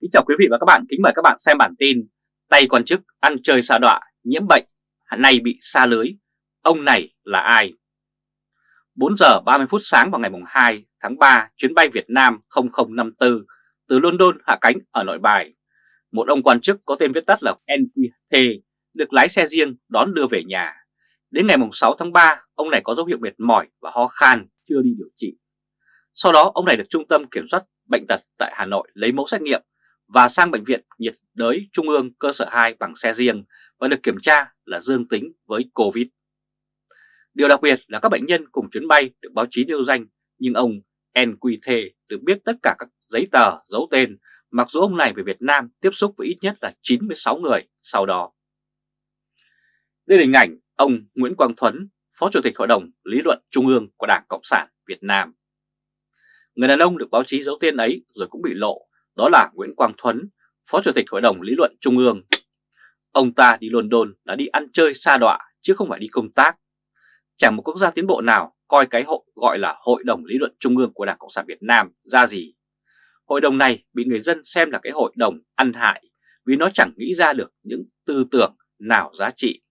Kính chào quý vị và các bạn, kính mời các bạn xem bản tin Tay quan chức ăn chơi xa đọa, nhiễm bệnh, nay bị xa lưới Ông này là ai? 4 giờ 30 phút sáng vào ngày 2 tháng 3, chuyến bay Việt Nam 0054 từ London hạ cánh ở nội bài. Một ông quan chức có tên viết tắt là NQT được lái xe riêng đón đưa về nhà. Đến ngày 6 tháng 3, ông này có dấu hiệu mệt mỏi và ho khan, chưa đi điều trị. Sau đó, ông này được Trung tâm Kiểm soát Bệnh tật tại Hà Nội lấy mẫu xét nghiệm và sang Bệnh viện nhiệt đới Trung ương cơ sở 2 bằng xe riêng và được kiểm tra là dương tính với Covid. Điều đặc biệt là các bệnh nhân cùng chuyến bay được báo chí nêu danh nhưng ông NQT được biết tất cả các giấy tờ, dấu tên mặc dù ông này về Việt Nam tiếp xúc với ít nhất là 96 người sau đó. Đây là hình ảnh ông Nguyễn Quang Thuấn, Phó Chủ tịch Hội đồng Lý luận Trung ương của Đảng Cộng sản Việt Nam. Người đàn ông được báo chí giấu tên ấy rồi cũng bị lộ, đó là Nguyễn Quang Thuấn, Phó Chủ tịch Hội đồng Lý luận Trung ương. Ông ta đi London là đi ăn chơi xa đọa chứ không phải đi công tác. Chẳng một quốc gia tiến bộ nào coi cái hội gọi là Hội đồng Lý luận Trung ương của Đảng Cộng sản Việt Nam ra gì. Hội đồng này bị người dân xem là cái hội đồng ăn hại vì nó chẳng nghĩ ra được những tư tưởng nào giá trị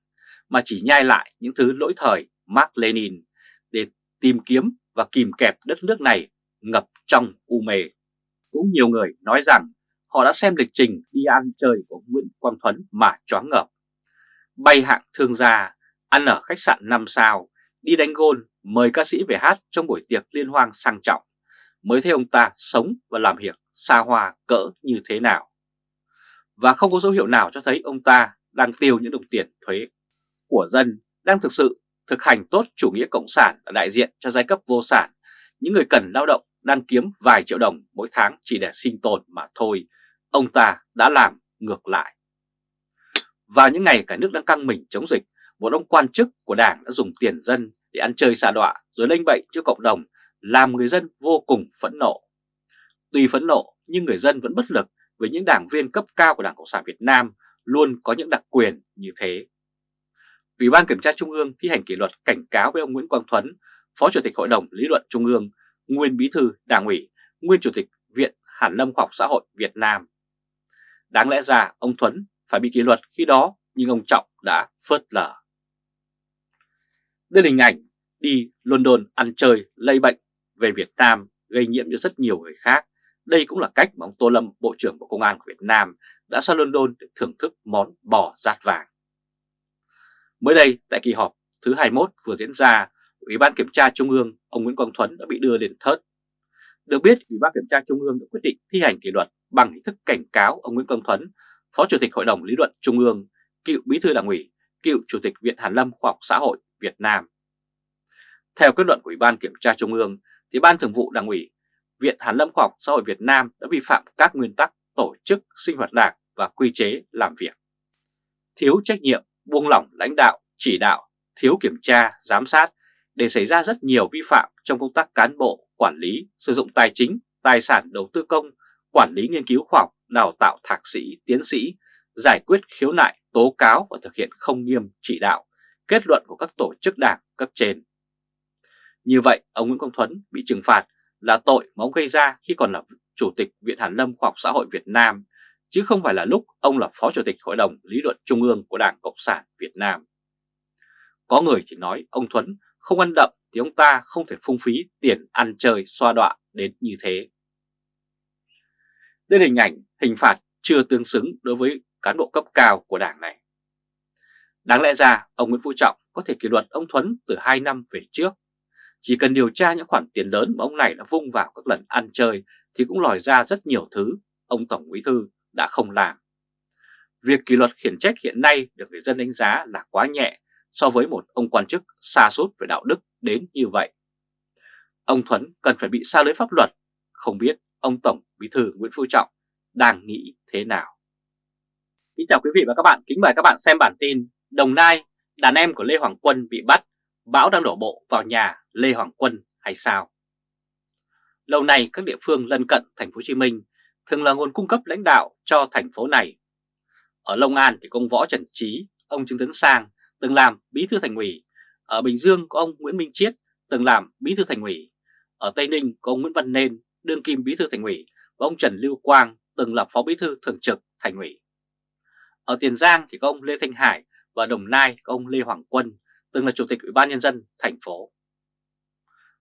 mà chỉ nhai lại những thứ lỗi thời Mark Lenin để tìm kiếm và kìm kẹp đất nước này ngập trong u mê. Cũng nhiều người nói rằng họ đã xem lịch trình đi ăn chơi của Nguyễn Quang Thuấn mà choáng ngợp. Bay hạng thương gia, ăn ở khách sạn 5 sao, đi đánh gôn, mời ca sĩ về hát trong buổi tiệc liên hoan sang trọng, mới thấy ông ta sống và làm việc xa hoa cỡ như thế nào. Và không có dấu hiệu nào cho thấy ông ta đang tiêu những đồng tiền thuế của dân, đang thực sự thực hành tốt chủ nghĩa cộng sản là đại diện cho giai cấp vô sản, những người cần lao động đang kiếm vài triệu đồng mỗi tháng chỉ để sinh tồn mà thôi, ông ta đã làm ngược lại. Vào những ngày cả nước đang căng mình chống dịch, một ông quan chức của đảng đã dùng tiền dân để ăn chơi xà đọa rồi lây bệnh cho cộng đồng, làm người dân vô cùng phẫn nộ. Tuy phẫn nộ nhưng người dân vẫn bất lực với những đảng viên cấp cao của Đảng Cộng sản Việt Nam luôn có những đặc quyền như thế. Ủy ban Kiểm tra Trung ương thi hành kỷ luật cảnh cáo với ông Nguyễn Quang Thuấn, Phó Chủ tịch Hội đồng Lý luận Trung ương, nguyên Bí thư Đảng ủy, nguyên Chủ tịch Viện Hàn Lâm Khoa học Xã hội Việt Nam. Đáng lẽ ra ông Thuấn phải bị kỷ luật khi đó nhưng ông Trọng đã phớt lờ. Đây là hình ảnh đi London ăn chơi lây bệnh về Việt Nam gây nhiễm cho rất nhiều người khác. Đây cũng là cách mà ông Tô Lâm, Bộ trưởng Bộ Công an của Việt Nam đã sang London để thưởng thức món bò rát vàng. Mới đây tại kỳ họp thứ 21 vừa diễn ra, Ủy ban Kiểm tra Trung ương ông Nguyễn Quang Thuấn đã bị đưa lên thớt. Được biết, Ủy ban Kiểm tra Trung ương đã quyết định thi hành kỷ luật bằng hình thức cảnh cáo ông Nguyễn Quang Thuấn, Phó Chủ tịch Hội đồng Lý luận Trung ương, cựu Bí thư Đảng ủy, cựu Chủ tịch Viện Hàn Lâm Khoa học Xã hội Việt Nam. Theo kết luận của Ủy ban Kiểm tra Trung ương, thì Ban Thường vụ Đảng ủy, Viện Hàn Lâm Khoa học Xã hội Việt Nam đã vi phạm các nguyên tắc tổ chức sinh hoạt đảng và quy chế làm việc. Thiếu trách nhiệm, buông lỏng lãnh đạo, chỉ đạo, thiếu kiểm tra, giám sát để xảy ra rất nhiều vi phạm trong công tác cán bộ, quản lý, sử dụng tài chính, tài sản đầu tư công, quản lý nghiên cứu khoa học, đào tạo thạc sĩ, tiến sĩ, giải quyết khiếu nại, tố cáo và thực hiện không nghiêm chỉ đạo, kết luận của các tổ chức đảng cấp trên. Như vậy, ông Nguyễn Công Thuấn bị trừng phạt là tội mà ông gây ra khi còn là Chủ tịch Viện Hàn Lâm Khoa học Xã hội Việt Nam, chứ không phải là lúc ông là Phó Chủ tịch Hội đồng Lý luận Trung ương của Đảng Cộng sản Việt Nam. Có người thì nói ông Thuấn không ăn đậm thì ông ta không thể phung phí tiền ăn chơi xoa đọa đến như thế. Đây là hình ảnh, hình phạt chưa tương xứng đối với cán bộ cấp cao của đảng này. Đáng lẽ ra, ông Nguyễn Phú Trọng có thể kỷ luật ông Thuấn từ 2 năm về trước. Chỉ cần điều tra những khoản tiền lớn mà ông này đã vung vào các lần ăn chơi thì cũng lòi ra rất nhiều thứ ông Tổng Bí Thư đã không làm. Việc kỷ luật khiển trách hiện nay được người dân đánh giá là quá nhẹ so với một ông quan chức xa sút về đạo đức đến như vậy. Ông Thuấn cần phải bị xa lưới pháp luật, không biết ông Tổng Bí thư Nguyễn Phú Trọng đang nghĩ thế nào. Kính chào quý vị và các bạn, kính mời các bạn xem bản tin Đồng Nai, đàn em của Lê Hoàng Quân bị bắt, bão đang đổ bộ vào nhà Lê Hoàng Quân hay sao? Lâu nay các địa phương lân cận thành phố Hồ Chí Minh thường là nguồn cung cấp lãnh đạo cho thành phố này. Ở Long An thì công võ Trần Trí, ông Trương Tấn Sang từng làm bí thư thành ủy. Ở Bình Dương có ông Nguyễn Minh Chiết từng làm bí thư thành ủy. Ở Tây Ninh có ông Nguyễn Văn Nên, đương kim bí thư thành ủy và ông Trần Lưu Quang, từng là phó bí thư thường trực thành ủy. Ở Tiền Giang thì có ông Lê Thanh Hải và Đồng Nai có ông Lê Hoàng Quân, từng là chủ tịch Ủy ban nhân dân thành phố.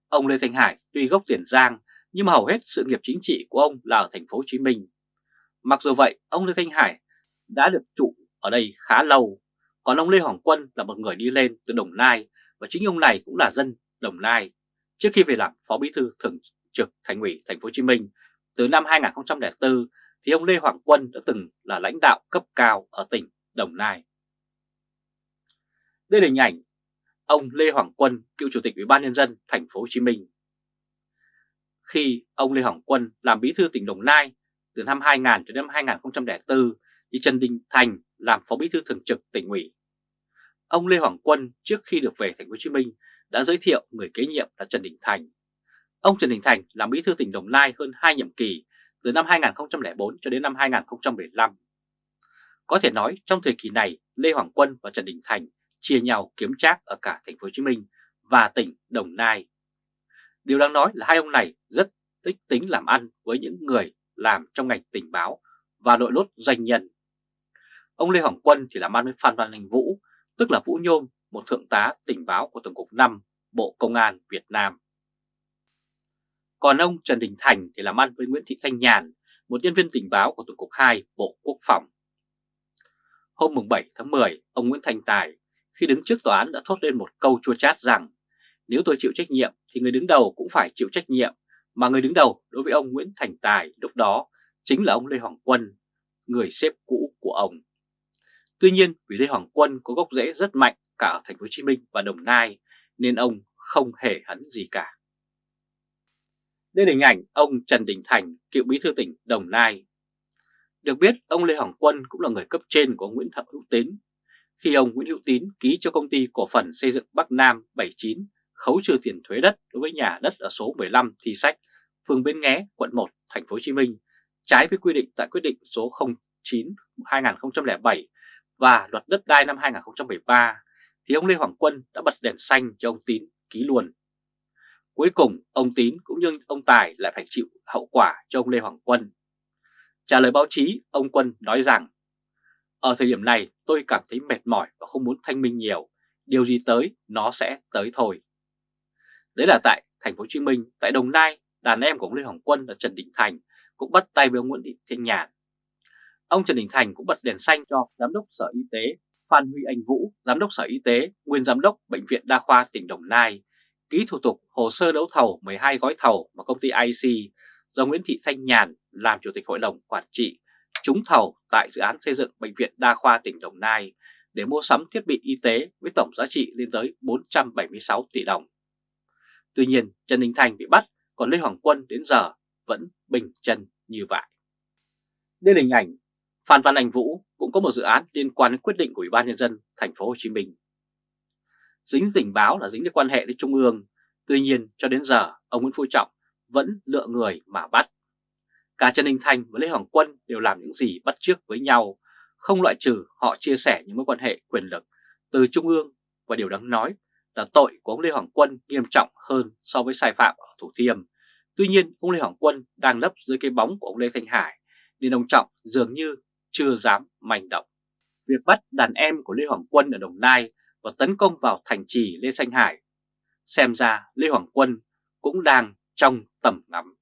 Ông Lê Thanh Hải tuy gốc Tiền Giang nhưng mà hầu hết sự nghiệp chính trị của ông là ở thành phố Hồ Chí Minh. Mặc dù vậy, ông Lê Thanh Hải đã được trụ ở đây khá lâu, còn ông Lê Hoàng Quân là một người đi lên từ Đồng Nai và chính ông này cũng là dân Đồng Nai trước khi về làm phó bí thư thường trực thành ủy thành phố Hồ Chí Minh từ năm 2004 thì ông Lê Hoàng Quân đã từng là lãnh đạo cấp cao ở tỉnh Đồng Nai. Đây là hình ảnh ông Lê Hoàng Quân, cựu chủ tịch Ủy ban nhân dân thành phố Hồ Chí Minh. Khi ông Lê Hoàng Quân làm bí thư tỉnh Đồng Nai từ năm 2000 đến năm 2004 thì Trần Đình Thành làm phó bí thư thường trực tỉnh ủy. Ông Lê Hoàng Quân trước khi được về thành phố Hồ Chí Minh đã giới thiệu người kế nhiệm là Trần Đình Thành. Ông Trần Đình Thành làm bí thư tỉnh Đồng Nai hơn 2 nhiệm kỳ, từ năm 2004 cho đến năm 2015. Có thể nói, trong thời kỳ này, Lê Hoàng Quân và Trần Đình Thành chia nhau kiếm trác ở cả thành phố Hồ Chí Minh và tỉnh Đồng Nai. Điều đáng nói là hai ông này rất tích tính làm ăn với những người làm trong ngành tình báo và đội lốt doanh nhân. Ông Lê Hoàng Quân thì làm ăn với Phan Văn Anh Vũ, tức là Vũ Nhôm, một thượng tá tình báo của Tổng cục 5 Bộ Công an Việt Nam. Còn ông Trần Đình Thành thì làm ăn với Nguyễn Thị Thanh Nhàn, một nhân viên tình báo của Tổng cục 2 Bộ Quốc phòng. Hôm 7 tháng 10, ông Nguyễn Thành Tài khi đứng trước tòa án đã thốt lên một câu chua chát rằng nếu tôi chịu trách nhiệm thì người đứng đầu cũng phải chịu trách nhiệm, mà người đứng đầu đối với ông Nguyễn Thành Tài lúc đó chính là ông Lê Hoàng Quân, người xếp cũ của ông. Tuy nhiên vì Lê Hoàng Quân có gốc rễ rất mạnh cả ở thành phố Hồ Chí Minh và Đồng Nai nên ông không hề hấn gì cả. Đây là hình ảnh ông Trần Đình Thành, cựu bí thư tỉnh Đồng Nai. Được biết, ông Lê Hoàng Quân cũng là người cấp trên của ông Nguyễn Thập Hữu Tín. Khi ông Nguyễn Hữu Tín ký cho công ty cổ phần xây dựng Bắc Nam 79 khấu trừ tiền thuế đất đối với nhà đất ở số 15 Thi Sách, phường Bến Nghé, quận 1, thành phố Hồ Chí Minh, trái với quy định tại quyết định số 09 2007 và luật đất đai năm 2013 thì ông Lê Hoàng Quân đã bật đèn xanh cho ông Tín ký luôn. Cuối cùng ông Tín cũng như ông Tài lại phải chịu hậu quả cho ông Lê Hoàng Quân. Trả lời báo chí, ông Quân nói rằng Ở thời điểm này tôi cảm thấy mệt mỏi và không muốn thanh minh nhiều, điều gì tới nó sẽ tới thôi. Đấy là tại thành phố Hồ Chí Minh, tại Đồng Nai, đàn em của ông Lê Hoàng Quân là Trần Đình Thành cũng bắt tay với ông Nguyễn Thị Thanh Nhàn. Ông Trần Đình Thành cũng bật đèn xanh cho Giám đốc Sở Y tế Phan Huy Anh Vũ, Giám đốc Sở Y tế, nguyên Giám đốc Bệnh viện Đa khoa tỉnh Đồng Nai, ký thủ tục hồ sơ đấu thầu 12 gói thầu mà công ty IC do Nguyễn Thị Thanh Nhàn làm Chủ tịch Hội đồng Quản trị trúng thầu tại dự án xây dựng Bệnh viện Đa khoa tỉnh Đồng Nai để mua sắm thiết bị y tế với tổng giá trị lên tới 476 tỷ đồng. Tuy nhiên Trần Đình Thành bị bắt, còn Lê Hoàng Quân đến giờ vẫn bình chân như vậy. Đây là hình ảnh Phan Văn Anh Vũ cũng có một dự án liên quan đến quyết định của Ủy ban nhân dân thành phố Hồ Chí Minh. Dính tình báo là dính đến quan hệ với Trung ương, tuy nhiên cho đến giờ ông Nguyễn Phú Trọng vẫn lựa người mà bắt. Cả Trần Đình Thành và Lê Hoàng Quân đều làm những gì bắt chước với nhau, không loại trừ họ chia sẻ những mối quan hệ quyền lực từ Trung ương và điều đáng nói là tội của ông Lê Hoàng Quân nghiêm trọng hơn so với sai phạm ở Thủ Thiêm. Tuy nhiên, ông Lê Hoàng Quân đang lấp dưới cái bóng của ông Lê Thanh Hải, nên ông Trọng dường như chưa dám manh động. Việc bắt đàn em của Lê Hoàng Quân ở Đồng Nai và tấn công vào thành trì Lê Thanh Hải, xem ra Lê Hoàng Quân cũng đang trong tầm ngắm.